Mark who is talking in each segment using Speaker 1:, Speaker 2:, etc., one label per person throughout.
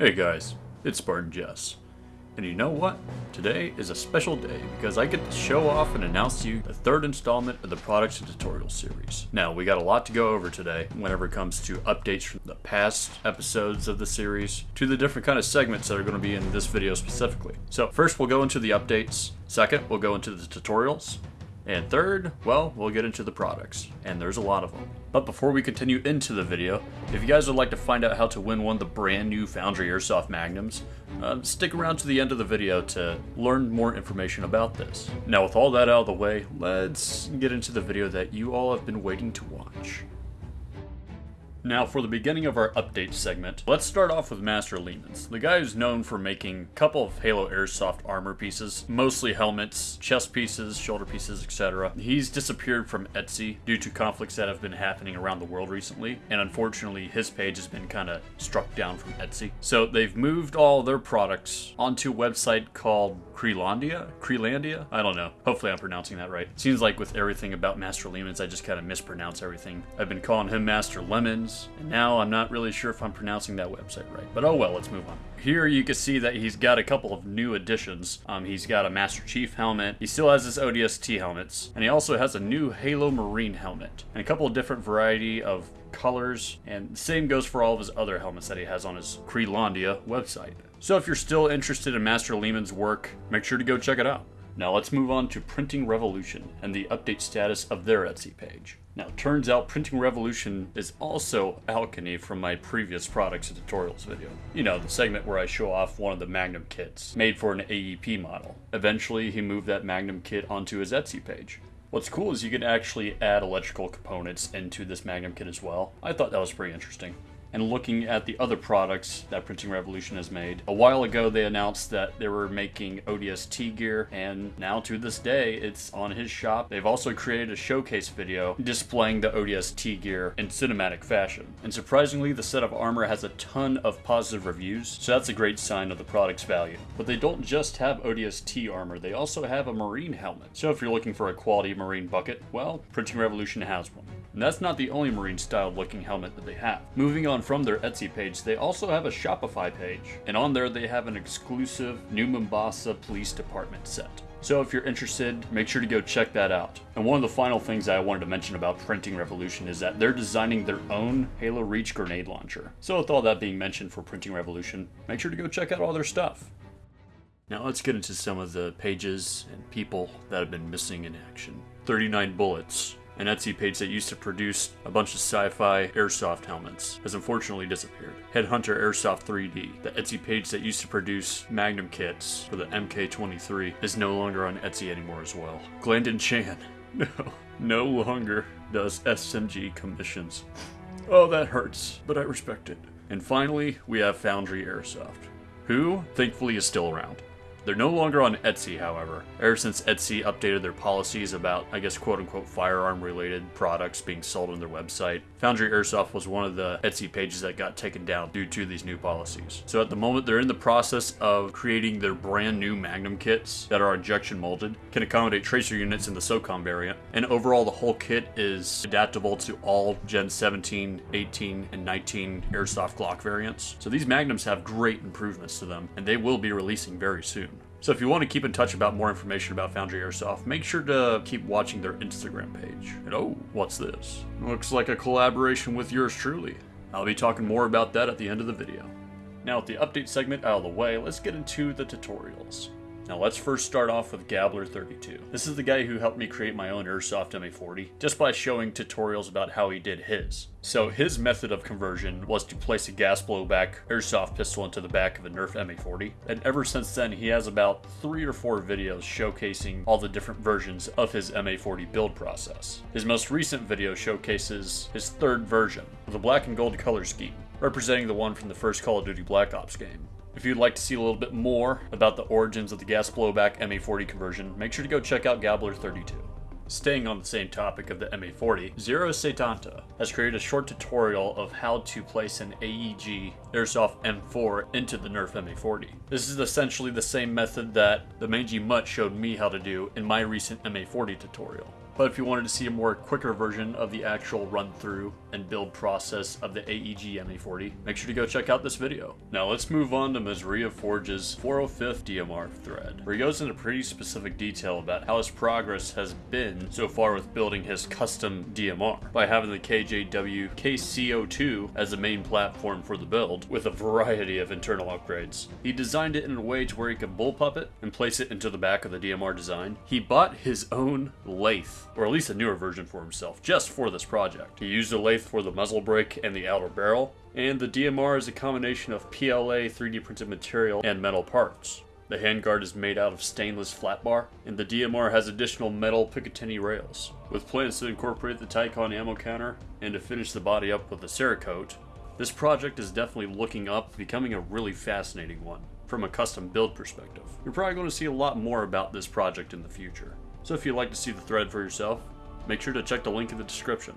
Speaker 1: Hey guys, it's Spartan Jest. And you know what? Today is a special day because I get to show off and announce to you the third installment of the products and tutorials series. Now, we got a lot to go over today whenever it comes to updates from the past episodes of the series to the different kind of segments that are going to be in this video specifically. So, first we'll go into the updates. Second, we'll go into the tutorials. And third, well, we'll get into the products, and there's a lot of them. But before we continue into the video, if you guys would like to find out how to win one of the brand new Foundry Airsoft Magnums, uh, stick around to the end of the video to learn more information about this. Now with all that out of the way, let's get into the video that you all have been waiting to watch. Now, for the beginning of our update segment, let's start off with Master Lehman's. The guy who's known for making a couple of Halo Airsoft armor pieces, mostly helmets, chest pieces, shoulder pieces, etc. He's disappeared from Etsy due to conflicts that have been happening around the world recently, and unfortunately, his page has been kind of struck down from Etsy. So they've moved all their products onto a website called Creelandia? Creelandia? I don't know. Hopefully I'm pronouncing that right. Seems like with everything about Master Lehman's, I just kind of mispronounce everything. I've been calling him Master Lemons, and now I'm not really sure if I'm pronouncing that website right. But oh well, let's move on. Here you can see that he's got a couple of new additions. Um, he's got a Master Chief helmet. He still has his ODST helmets, and he also has a new Halo Marine helmet and a couple of different variety of colors. And the same goes for all of his other helmets that he has on his Creelandia website. So if you're still interested in Master Lehman's work, make sure to go check it out. Now let's move on to Printing Revolution and the update status of their Etsy page. Now, turns out Printing Revolution is also Alchemy from my previous products and tutorials video. You know, the segment where I show off one of the Magnum kits, made for an AEP model. Eventually, he moved that Magnum kit onto his Etsy page. What's cool is you can actually add electrical components into this Magnum kit as well. I thought that was pretty interesting and looking at the other products that Printing Revolution has made. A while ago, they announced that they were making ODST gear, and now to this day, it's on his shop. They've also created a showcase video displaying the ODST gear in cinematic fashion. And surprisingly, the set of armor has a ton of positive reviews, so that's a great sign of the product's value. But they don't just have ODST armor, they also have a marine helmet. So if you're looking for a quality marine bucket, well, Printing Revolution has one. And that's not the only marine style looking helmet that they have. Moving on from their Etsy page, they also have a Shopify page. And on there they have an exclusive New Mombasa Police Department set. So if you're interested, make sure to go check that out. And one of the final things I wanted to mention about Printing Revolution is that they're designing their own Halo Reach grenade launcher. So with all that being mentioned for Printing Revolution, make sure to go check out all their stuff. Now let's get into some of the pages and people that have been missing in action. 39 bullets, an Etsy page that used to produce a bunch of sci-fi airsoft helmets has unfortunately disappeared. Headhunter Airsoft 3D, the Etsy page that used to produce Magnum kits for the MK23, is no longer on Etsy anymore as well. Glendon Chan, no, no longer does SMG commissions. Oh, that hurts, but I respect it. And finally, we have Foundry Airsoft, who, thankfully, is still around. They're no longer on Etsy, however, ever since Etsy updated their policies about, I guess, quote unquote, firearm related products being sold on their website. Foundry Airsoft was one of the Etsy pages that got taken down due to these new policies. So at the moment, they're in the process of creating their brand new Magnum kits that are injection molded, can accommodate tracer units in the SOCOM variant, and overall, the whole kit is adaptable to all Gen 17, 18, and 19 Airsoft Glock variants. So these Magnums have great improvements to them, and they will be releasing very soon. So if you want to keep in touch about more information about Foundry Airsoft, make sure to keep watching their Instagram page. And oh, what's this? Looks like a collaboration with yours truly. I'll be talking more about that at the end of the video. Now with the update segment out of the way, let's get into the tutorials. Now let's first start off with Gabler32. This is the guy who helped me create my own Airsoft MA40, just by showing tutorials about how he did his. So his method of conversion was to place a gas blowback Airsoft pistol into the back of a Nerf MA40, and ever since then he has about three or four videos showcasing all the different versions of his MA40 build process. His most recent video showcases his third version, a black and gold color scheme, representing the one from the first Call of Duty Black Ops game. If you'd like to see a little bit more about the origins of the gas blowback MA40 conversion, make sure to go check out Gabler32. Staying on the same topic of the MA40, Zero Setanta has created a short tutorial of how to place an AEG Airsoft M4 into the Nerf MA40. This is essentially the same method that the Mangy Mutt showed me how to do in my recent MA40 tutorial. But if you wanted to see a more quicker version of the actual run through and build process of the AEG MA40, make sure to go check out this video. Now let's move on to Mazria Forge's 405th DMR thread, where he goes into pretty specific detail about how his progress has been so far with building his custom DMR by having the KJW KCO2 as the main platform for the build with a variety of internal upgrades. He designed it in a way to where he could bullpup it and place it into the back of the DMR design. He bought his own lathe, or at least a newer version for himself, just for this project. He used a lathe for the muzzle brake and the outer barrel, and the DMR is a combination of PLA 3D printed material and metal parts. The handguard is made out of stainless flat bar, and the DMR has additional metal Picatinny rails. With plans to incorporate the Tacon ammo counter and to finish the body up with a Cerakote, this project is definitely looking up, becoming a really fascinating one from a custom build perspective. You're probably going to see a lot more about this project in the future. So if you'd like to see the thread for yourself, make sure to check the link in the description.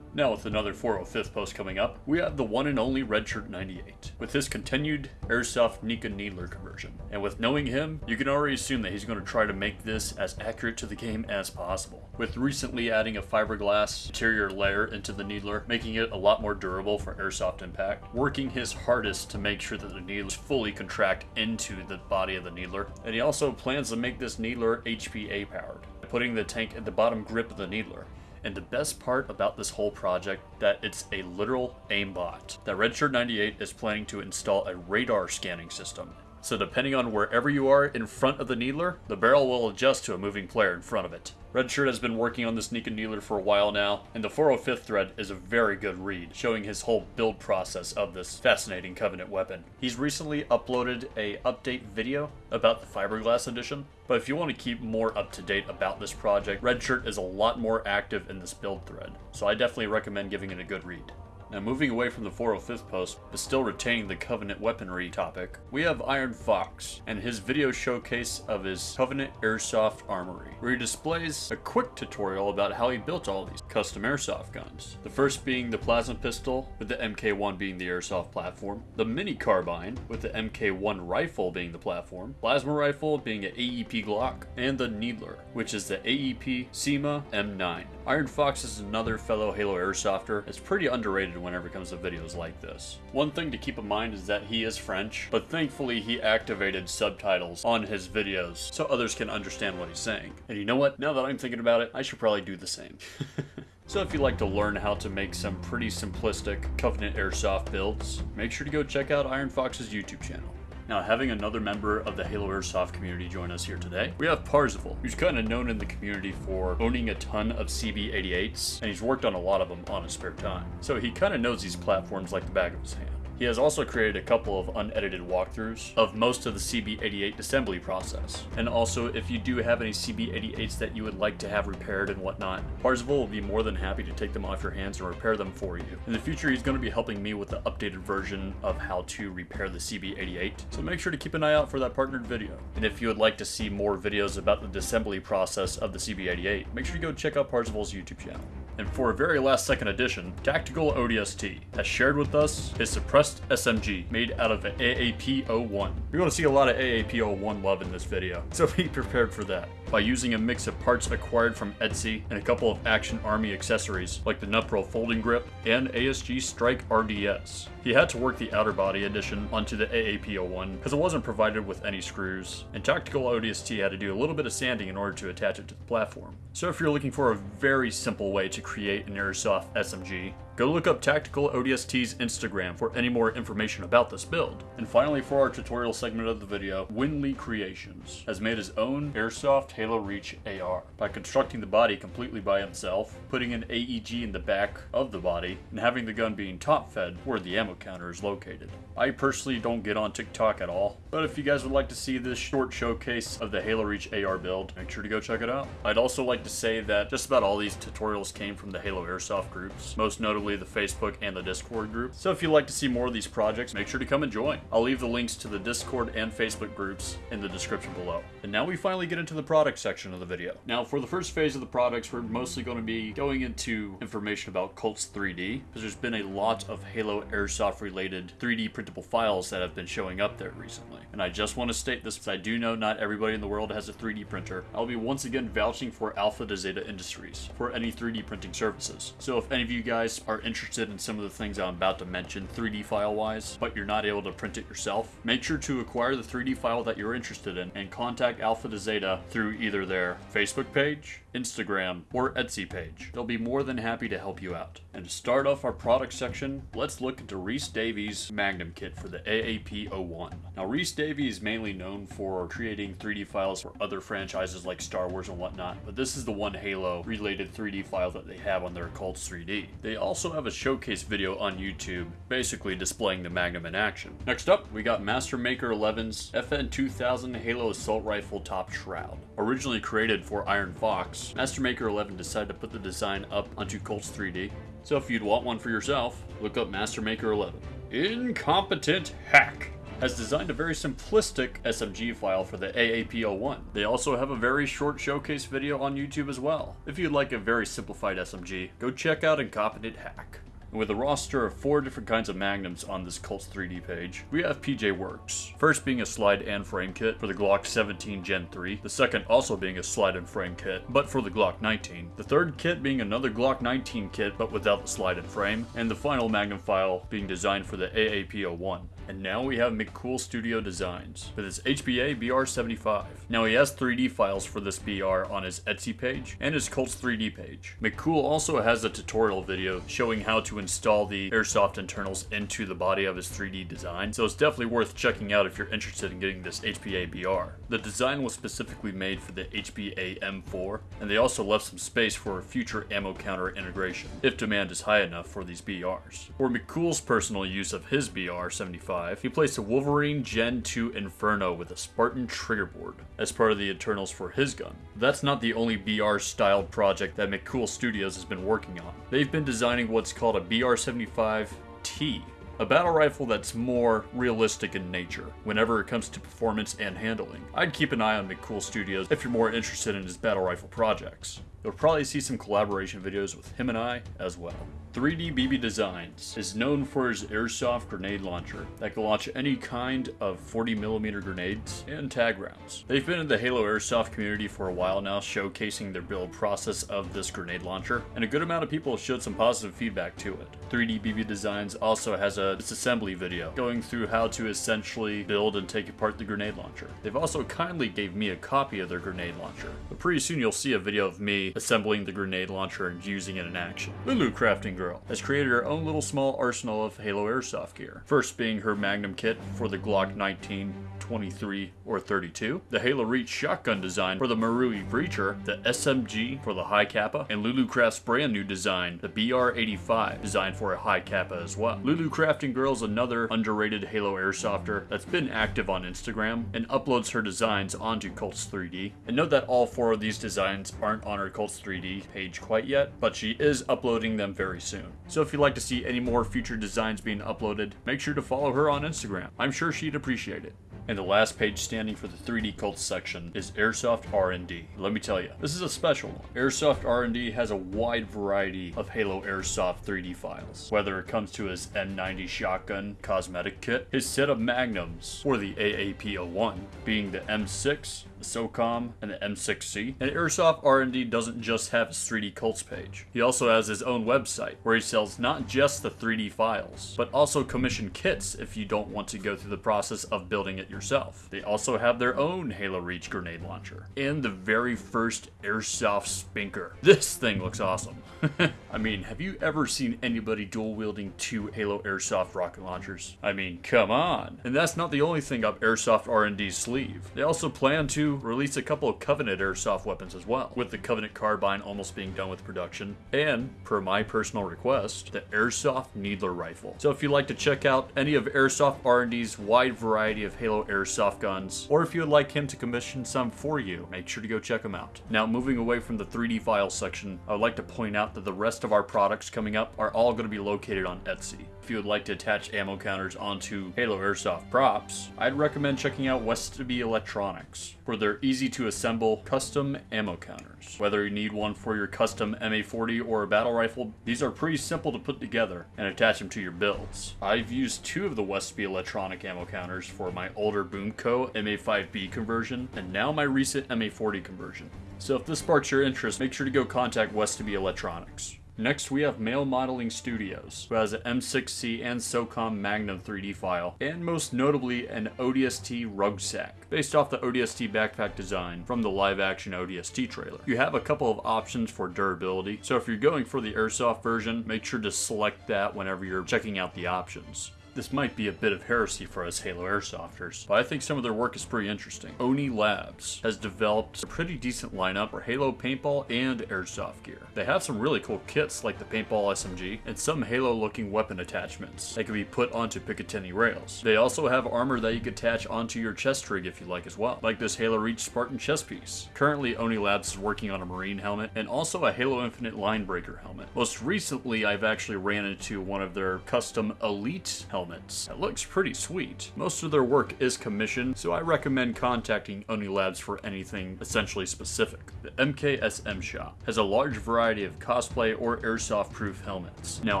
Speaker 1: Now with another 405th post coming up, we have the one and only Redshirt 98, with his continued Airsoft Nika Needler conversion. And with knowing him, you can already assume that he's going to try to make this as accurate to the game as possible. With recently adding a fiberglass interior layer into the Needler, making it a lot more durable for airsoft impact, working his hardest to make sure that the Needlers fully contract into the body of the Needler, and he also plans to make this Needler HPA powered, putting the tank at the bottom grip of the Needler. And the best part about this whole project that it's a literal aimbot. That Redshirt 98 is planning to install a radar scanning system. So depending on wherever you are in front of the needler, the barrel will adjust to a moving player in front of it. Redshirt has been working on this Nika Needler for a while now, and the 405th thread is a very good read, showing his whole build process of this fascinating Covenant weapon. He's recently uploaded a update video about the Fiberglass edition, but if you want to keep more up to date about this project, Redshirt is a lot more active in this build thread, so I definitely recommend giving it a good read. Now moving away from the 405th post, but still retaining the Covenant weaponry topic, we have Iron Fox and his video showcase of his Covenant Airsoft Armory, where he displays a quick tutorial about how he built all these custom airsoft guns. The first being the plasma pistol, with the MK1 being the airsoft platform, the mini carbine, with the MK1 rifle being the platform, plasma rifle being an AEP Glock, and the Needler, which is the AEP CYMA M9. Iron Fox is another fellow Halo Airsofter. It's pretty underrated whenever it comes to videos like this. One thing to keep in mind is that he is French, but thankfully he activated subtitles on his videos so others can understand what he's saying. And you know what? Now that I'm thinking about it, I should probably do the same. So if you'd like to learn how to make some pretty simplistic Covenant Airsoft builds, make sure to go check out Iron Fox's YouTube channel. Now, having another member of the Halo Airsoft community join us here today, we have Parzival, who's kind of known in the community for owning a ton of CB88s, and he's worked on a lot of them on his spare time. So he kind of knows these platforms like the back of his hand. He has also created a couple of unedited walkthroughs of most of the CB88 assembly process. And also, if you do have any CB88s that you would like to have repaired and whatnot, Parzival will be more than happy to take them off your hands and repair them for you. In the future, he's going to be helping me with the updated version of how to repair the CB88, so make sure to keep an eye out for that partnered video. And if you would like to see more videos about the disassembly process of the CB88, make sure to go check out Parzival's YouTube channel. And for a very last second addition, Tactical ODST has shared with us his suppressed SMG made out of an AAP-01. You're going to see a lot of AAP-01 love in this video, so be prepared for that. By using a mix of parts acquired from Etsy and a couple of Action Army accessories like the Nupro folding grip and ASG Strike RDS. He had to work the outer body addition onto the AAP-01 because it wasn't provided with any screws, and Tactical ODST had to do a little bit of sanding in order to attach it to the platform. So if you're looking for a very simple way to create an airsoft SMG, go look up Tactical ODST's Instagram for any more information about this build. And finally for our tutorial segment of the video, Winley Creations has made his own airsoft Halo Reach AR by constructing the body completely by himself, putting an AEG in the back of the body, and having the gun being top fed where the ammo counter is located. I personally don't get on TikTok at all, but if you guys would like to see this short showcase of the Halo Reach AR build, make sure to go check it out. I'd also like to say that just about all these tutorials came from the Halo Airsoft groups, most notably the Facebook and the Discord group. So if you'd like to see more of these projects, make sure to come and join. I'll leave the links to the Discord and Facebook groups in the description below. And now we finally get into the product section of the video. Now for the first phase of the products, we're mostly going to be going into information about Cults 3D, because there's been a lot of Halo Airsoft related 3D printable files that have been showing up there recently. And I just want to state this because I do know not everybody in the world has a 3D printer. I'll be once again vouching for Alpha to Zeta Industries for any 3D printing services. So if any of you guys are interested in some of the things I'm about to mention 3D file wise, but you're not able to print it yourself, make sure to acquire the 3D file that you're interested in and contact Alpha to Zeta through either their Facebook page, Instagram, or Etsy page. They'll be more than happy to help you out. And to start off our product section, let's look into Rhys Davies Magnum Kit for the AAP-01. Now Rhys Davies is mainly known for creating 3D files for other franchises like Star Wars and whatnot, but this is the one Halo related 3D file that they have on their Cults 3D. They also have a showcase video on YouTube, basically displaying the Magnum in action. Next up, we got Master Maker 11's FN2000 Halo Assault Rifle Top Shroud. Originally created for Iron Fox, Master Maker 11 decided to put the design up onto Cults 3D. So if you'd want one for yourself, look up Master Maker 11. Incompetent Hack has designed a very simplistic SMG file for the AAP01. They also have a very short showcase video on YouTube as well. If you'd like a very simplified SMG, go check out Incompetent Hack. With a roster of four different kinds of magnums on this Cults 3D page, we have PJ Works. First being a slide and frame kit for the Glock 17 Gen 3, the second also being a slide and frame kit, but for the Glock 19, the third kit being another Glock 19 kit but without the slide and frame, and the final magnum file being designed for the AAP01. And now we have McCool Studio Designs with his HPA BR75. Now he has 3D files for this BR on his Etsy page and his Cults 3D page. McCool also has a tutorial video showing how to install the airsoft internals into the body of his 3D design, so it's definitely worth checking out if you're interested in getting this HPA BR. The design was specifically made for the HPA M4, and they also left some space for future ammo counter integration, if demand is high enough for these BRs. For McCool's personal use of his BR75, he placed a Wolverine Gen 2 Inferno with a Spartan trigger board as part of the internals for his gun. That's not the only BR styled project that McCool Studios has been working on. They've been designing what's called a BR75T, a battle rifle that's more realistic in nature whenever it comes to performance and handling. I'd keep an eye on McCool Studios if you're more interested in his battle rifle projects. You'll probably see some collaboration videos with him and I as well. 3D BB Designs is known for his airsoft grenade launcher that can launch any kind of 40mm grenades and tag rounds. They've been in the Halo airsoft community for a while now, showcasing their build process of this grenade launcher, and a good amount of people showed some positive feedback to it. 3D BB Designs also has a disassembly video going through how to essentially build and take apart the grenade launcher. They've also kindly gave me a copy of their grenade launcher, but pretty soon you'll see a video of me assembling the grenade launcher and using it in action. Lulu Crafting Girl has created her own little small arsenal of Halo airsoft gear. First being her Magnum kit for the Glock 19, 23, or 32, the Halo Reach shotgun design for the Marui Breacher, the SMG for the Hi-Capa, and Lulu Craft's brand new design, the BR85, designed for a Hi-Capa as well. Lulu Crafting Girl's another underrated Halo airsofter that's been active on Instagram and uploads her designs onto Cults 3D. And note that all four of these designs aren't on her Cults 3D page quite yet, but she is uploading them very soon. So if you'd like to see any more future designs being uploaded, make sure to follow her on Instagram. I'm sure she'd appreciate it. And the last page standing for the 3D cult section is Airsoft R&D. Let me tell you, this is a special one. Airsoft R&D has a wide variety of Halo Airsoft 3D files, whether it comes to his M90 shotgun cosmetic kit, his set of magnums, or the AAP-01, being the M6, the SOCOM, and the M6C. And Airsoft R&D doesn't just have his 3D Cults page. He also has his own website, where he sells not just the 3D files, but also commission kits if you don't want to go through the process of building it yourself. They also have their own Halo Reach grenade launcher, and the very first Airsoft Spinker. This thing looks awesome. I mean, have you ever seen anybody dual wielding two Halo Airsoft rocket launchers? I mean, come on. And that's not the only thing up Airsoft R&D's sleeve. They also plan to release a couple of Covenant airsoft weapons as well, with the Covenant carbine almost being done with production, and, per my personal request, the Airsoft Needler rifle. So if you'd like to check out any of Airsoft R&D's wide variety of Halo airsoft guns, or if you would like him to commission some for you, make sure to go check him out. Now, moving away from the 3D files section, I would like to point out that the rest of our products coming up are all going to be located on Etsy. If you would like to attach ammo counters onto Halo Airsoft props, I'd recommend checking out Westaby Electronics for their easy to assemble custom ammo counters. Whether you need one for your custom MA40 or a battle rifle, these are pretty simple to put together and attach them to your builds. I've used two of the Westby Electronic ammo counters for my older Boomco MA5B conversion and now my recent MA40 conversion. So if this sparks your interest, make sure to go contact Westby Electronics. Next, we have Male Modeling Studios, who has an M6C and SOCOM Magnum 3D file, and most notably an ODST rucksack, based off the ODST backpack design from the live-action ODST trailer. You have a couple of options for durability, so if you're going for the airsoft version, make sure to select that whenever you're checking out the options. This might be a bit of heresy for us Halo Airsofters, but I think some of their work is pretty interesting. Oni Labs has developed a pretty decent lineup for Halo paintball and airsoft gear. They have some really cool kits like the paintball SMG and some Halo looking weapon attachments that can be put onto Picatinny rails. They also have armor that you can attach onto your chest rig if you like as well, like this Halo Reach Spartan chest piece. Currently Oni Labs is working on a marine helmet and also a Halo Infinite linebreaker helmet. Most recently I've actually ran into one of their custom elite helmets helmets. It looks pretty sweet. Most of their work is commissioned, so I recommend contacting Oni Labs for anything essentially specific. The MKSM shop has a large variety of cosplay or airsoft proof helmets. Now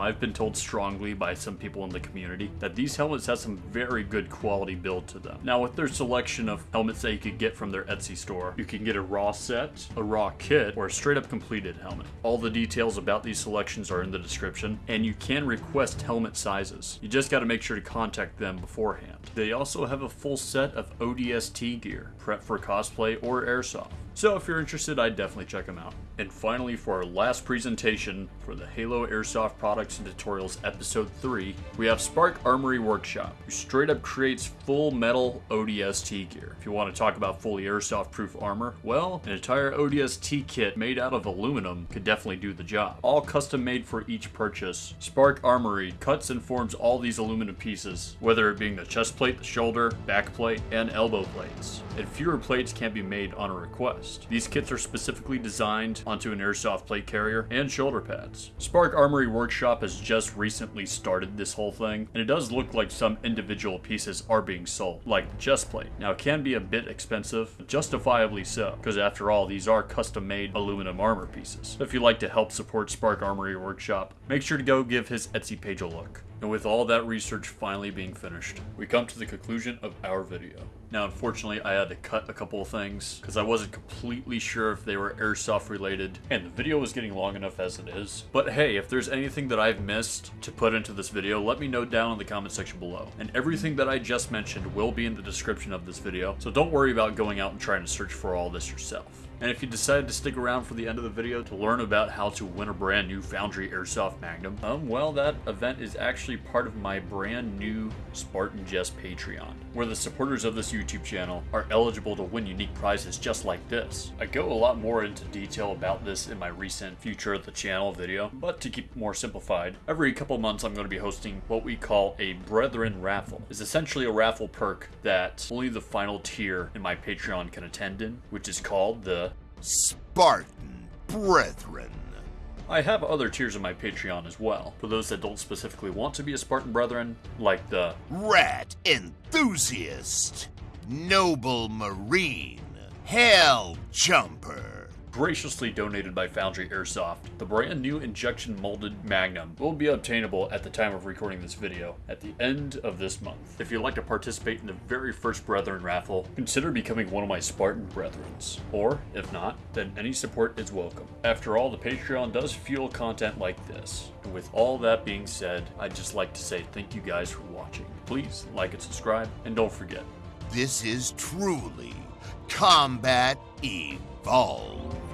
Speaker 1: I've been told strongly by some people in the community that these helmets have some very good quality build to them. Now with their selection of helmets that you could get from their Etsy store, you can get a raw set, a raw kit, or a straight up completed helmet. All the details about these selections are in the description, and you can request helmet sizes. You just gotta make sure to contact them beforehand. They also have a full set of ODST gear, prep for cosplay or airsoft. So if you're interested, I'd definitely check them out. And finally, for our last presentation for the Halo Airsoft Products and Tutorials Episode 3, we have Spark Armory Workshop, who straight up creates full metal ODST gear. If you want to talk about fully airsoft proof armor, well, an entire ODST kit made out of aluminum could definitely do the job. All custom made for each purchase, Spark Armory cuts and forms all these aluminum pieces, whether it being the chest plate, the shoulder, back plate, and elbow plates. And fewer plates can be made on a request. These kits are specifically designed onto an airsoft plate carrier and shoulder pads. Spark Armory Workshop has just recently started this whole thing, and it does look like some individual pieces are being sold, like chest plate. Now it can be a bit expensive, justifiably so, because after all, these are custom made aluminum armor pieces. If you'd like to help support Spark Armory Workshop, make sure to go give his Etsy page a look. And with all that research finally being finished, we come to the conclusion of our video. Now, unfortunately, I had to cut a couple of things because I wasn't completely sure if they were airsoft related, and the video was getting long enough as it is. But hey, if there's anything that I've missed to put into this video, let me know down in the comment section below. And everything that I just mentioned will be in the description of this video, so don't worry about going out and trying to search for all this yourself. And if you decided to stick around for the end of the video to learn about how to win a brand new Foundry Airsoft Magnum, um, well, that event is actually part of my brand new Spartan Jest Patreon, where the supporters of this YouTube channel are eligible to win unique prizes just like this. I go a lot more into detail about this in my recent Future of the Channel video, but to keep it more simplified, every couple months I'm going to be hosting what we call a Brethren Raffle. It's essentially a raffle perk that only the final tier in my Patreon can attend in, which is called the
Speaker 2: Spartan Brethren.
Speaker 1: I have other tiers in my Patreon as well, for those that don't specifically want to be a Spartan Brethren, like the
Speaker 2: Rat Enthusiast. Noble Marine. Hell Jumper.
Speaker 1: Graciously donated by Foundry Airsoft. The brand new injection molded Magnum will be obtainable at the time of recording this video at the end of this month. If you'd like to participate in the very first Brethren raffle, consider becoming one of my Spartan Brethrens. Or, if not, then any support is welcome. After all, the Patreon does fuel content like this. And with all that being said, I'd just like to say thank you guys for watching. Please like and subscribe, and don't forget,
Speaker 2: This is truly Combat Evolved.